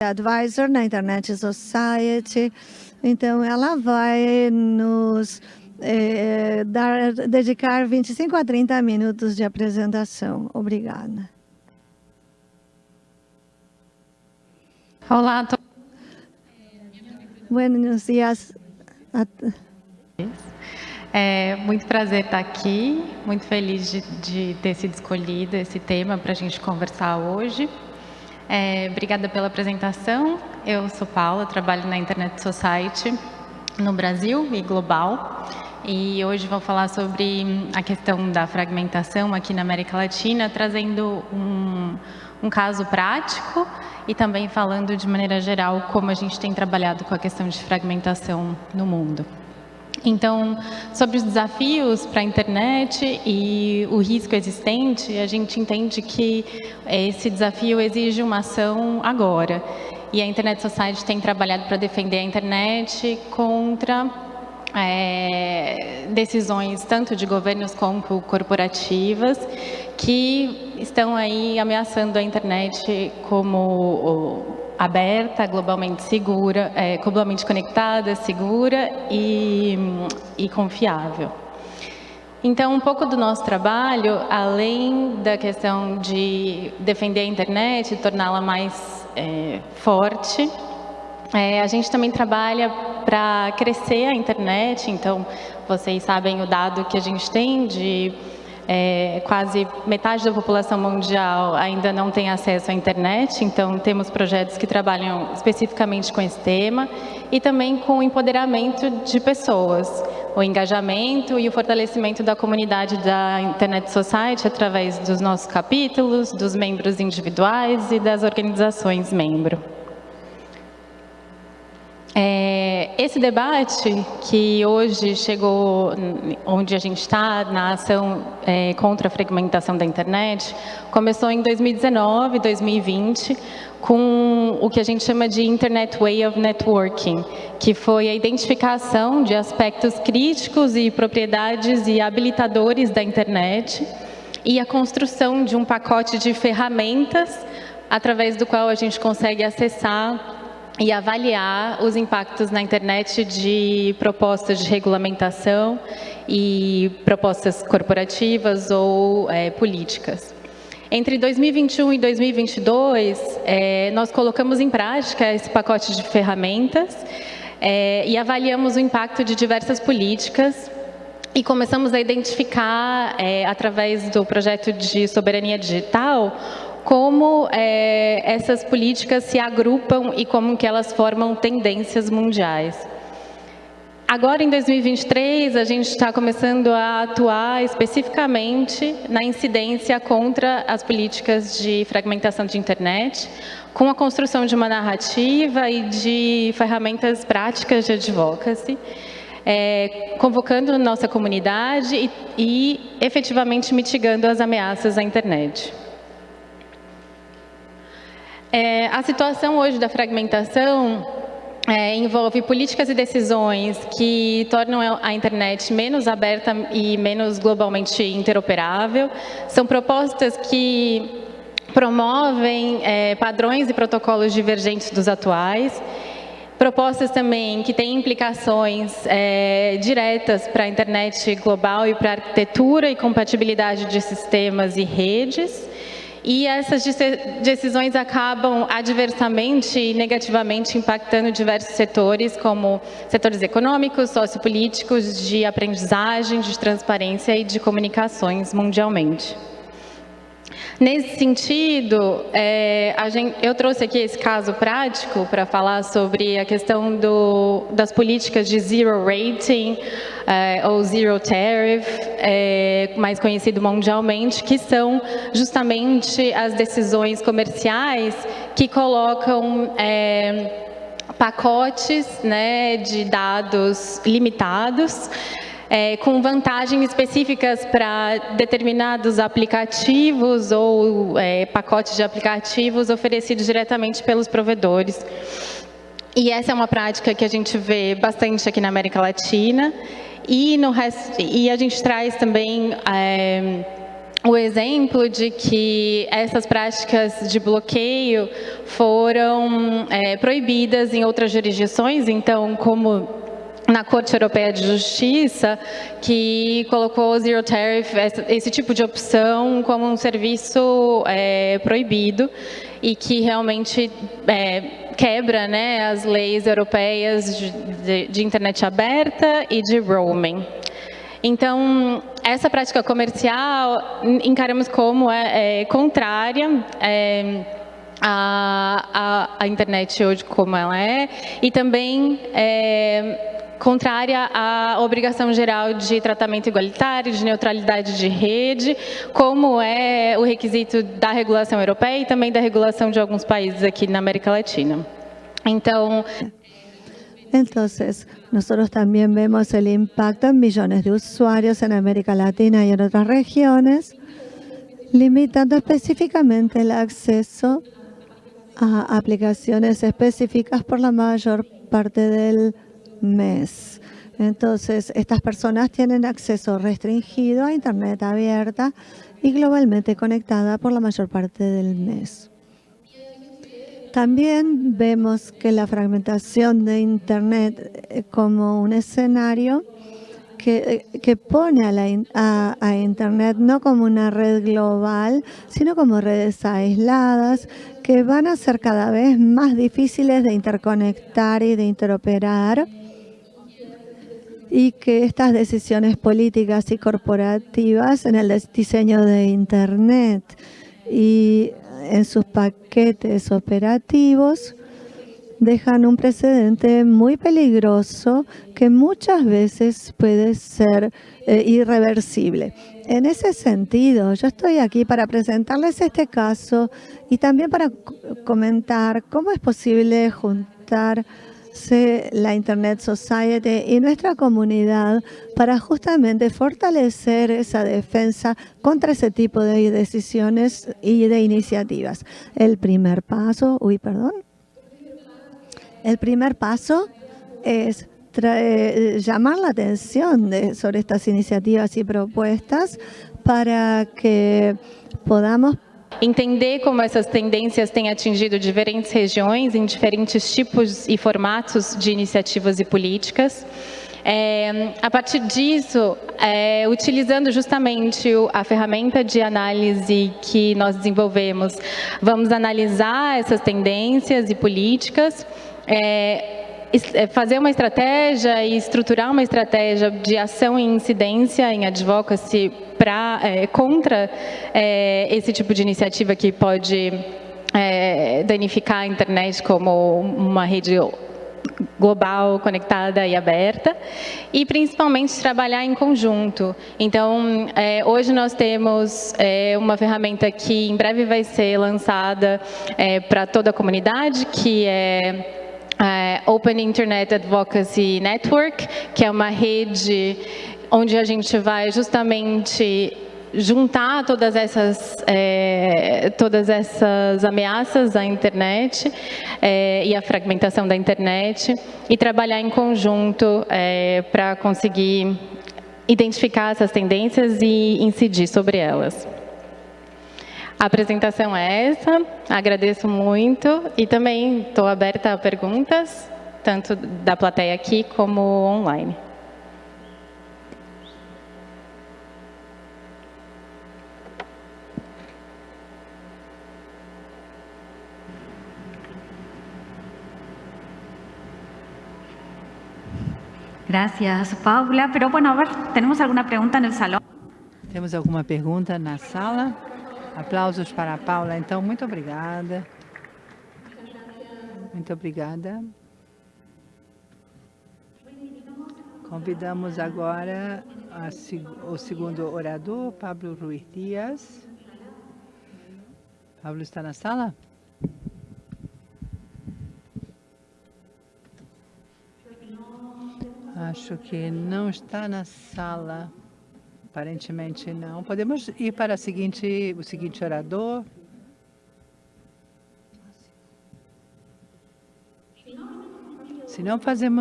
advisor na Internet Society. Então, ela vai nos é, dar, dedicar 25 a 30 minutos de apresentação. Obrigada. Olá, to... Buenos dias. É muito prazer estar aqui, muito feliz de, de ter sido escolhido esse tema para a gente conversar hoje. É, obrigada pela apresentação. Eu sou Paula, trabalho na Internet Society no Brasil e global. E hoje vou falar sobre a questão da fragmentação aqui na América Latina, trazendo um, um caso prático e também falando de maneira geral como a gente tem trabalhado com a questão de fragmentação no mundo. Então, sobre os desafios para a internet e o risco existente, a gente entende que esse desafio exige uma ação agora. E a Internet Society tem trabalhado para defender a internet contra é, decisões tanto de governos como corporativas que estão aí ameaçando a internet como aberta, globalmente segura, é, globalmente conectada, segura e, e confiável. Então, um pouco do nosso trabalho, além da questão de defender a internet, torná-la mais é, forte, é, a gente também trabalha para crescer a internet, então vocês sabem o dado que a gente tem de é, quase metade da população mundial ainda não tem acesso à internet, então temos projetos que trabalham especificamente com esse tema e também com o empoderamento de pessoas, o engajamento e o fortalecimento da comunidade da Internet Society através dos nossos capítulos, dos membros individuais e das organizações membro. É, esse debate que hoje chegou onde a gente está, na ação é, contra a fragmentação da internet, começou em 2019, 2020, com o que a gente chama de Internet Way of Networking, que foi a identificação de aspectos críticos e propriedades e habilitadores da internet e a construção de um pacote de ferramentas através do qual a gente consegue acessar e avaliar os impactos na internet de propostas de regulamentação e propostas corporativas ou é, políticas. Entre 2021 e 2022, é, nós colocamos em prática esse pacote de ferramentas é, e avaliamos o impacto de diversas políticas e começamos a identificar, é, através do projeto de soberania digital, como é, essas políticas se agrupam e como que elas formam tendências mundiais. Agora, em 2023, a gente está começando a atuar especificamente na incidência contra as políticas de fragmentação de internet, com a construção de uma narrativa e de ferramentas práticas de advocacy, é, convocando nossa comunidade e, e efetivamente mitigando as ameaças à internet. É, a situação hoje da fragmentação é, envolve políticas e decisões que tornam a internet menos aberta e menos globalmente interoperável. São propostas que promovem é, padrões e protocolos divergentes dos atuais. Propostas também que têm implicações é, diretas para a internet global e para a arquitetura e compatibilidade de sistemas e redes. E essas decisões acabam adversamente e negativamente impactando diversos setores, como setores econômicos, sociopolíticos, de aprendizagem, de transparência e de comunicações mundialmente. Nesse sentido, é, gente, eu trouxe aqui esse caso prático para falar sobre a questão do, das políticas de zero rating é, ou zero tariff, é, mais conhecido mundialmente, que são justamente as decisões comerciais que colocam é, pacotes né, de dados limitados é, com vantagens específicas para determinados aplicativos ou é, pacotes de aplicativos oferecidos diretamente pelos provedores. E essa é uma prática que a gente vê bastante aqui na América Latina. E, no resto, e a gente traz também é, o exemplo de que essas práticas de bloqueio foram é, proibidas em outras jurisdições, então, como na Corte Europeia de Justiça, que colocou o Zero Tariff, esse tipo de opção, como um serviço é, proibido e que realmente é, quebra né, as leis europeias de, de, de internet aberta e de roaming. Então, essa prática comercial encaramos como é, é contrária é, à, à, à, internet hoje como ela é e também é, contrária à obrigação geral de tratamento igualitário, de neutralidade de rede, como é o requisito da regulação europeia e também da regulação de alguns países aqui na América Latina. Então, Entonces, nosotros también vemos el impacto en millones de usuarios en América Latina y en otras regiones, limitando específicamente el acceso a aplicaciones específicas por la mayor parte del mes. Entonces, estas personas tienen acceso restringido a Internet abierta y globalmente conectada por la mayor parte del mes. También vemos que la fragmentación de Internet eh, como un escenario que, eh, que pone a, la, a, a, Internet no como una red global, sino como redes aisladas que van a ser cada vez más difíciles de interconectar y de interoperar y que estas decisiones políticas y corporativas en el diseño de Internet y en sus paquetes operativos dejan un precedente muy peligroso que muchas veces puede ser eh, irreversible. En ese sentido, yo estoy aquí para presentarles este caso y también para comentar cómo es posible juntar la Internet Society y nuestra comunidad para justamente fortalecer esa defensa contra ese tipo de decisiones y de iniciativas. El primer paso, uy, perdón. El primer paso es llamar la atención sobre estas iniciativas y propuestas para que podamos entender como essas tendências têm atingido diferentes regiões em diferentes tipos e formatos de iniciativas e políticas. É, a partir disso, é, utilizando justamente a ferramenta de análise que nós desenvolvemos, vamos analisar essas tendências e políticas, é, fazer uma estratégia e estruturar uma estratégia de ação e incidência em advocacy pra, é, contra é, esse tipo de iniciativa que pode é, danificar a internet como uma rede global, conectada e aberta, e principalmente trabalhar em conjunto. Então, é, hoje nós temos é, uma ferramenta que em breve vai ser lançada é, para toda a comunidade, que é é, Open Internet Advocacy Network, que é uma rede onde a gente vai justamente juntar todas essas, é, todas essas ameaças à internet é, e à fragmentação da internet e trabalhar em conjunto para conseguir identificar essas tendências e incidir sobre elas. A apresentação é essa, agradeço muito e também estou aberta a perguntas, tanto da plateia aqui como online. Gracias, Paula. Pero bueno, a ver, ¿tenemos alguna pregunta en el salón? Temos alguma pergunta na sala? Aplausos para a Paula. Então, muito obrigada. Muito obrigada. Convidamos agora a, o segundo orador, Pablo Ruiz Dias. Pablo está na sala? Acho que não está na sala. Aparentemente não. Podemos ir para seguinte, o seguinte orador. Se não fazemos